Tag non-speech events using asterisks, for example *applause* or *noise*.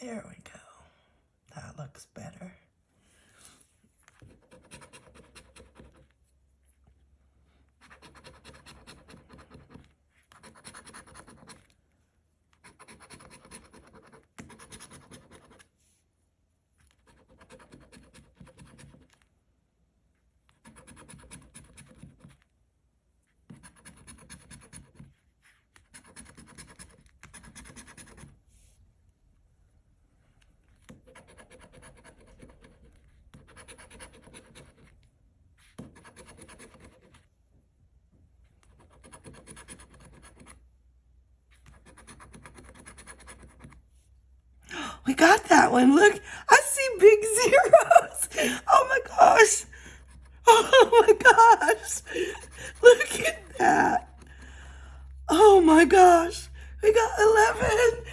There we go. That looks better. We got that one. Look, I see big *laughs* zeros. Oh my gosh. Oh my gosh. Look at that. Oh my gosh. We got 11.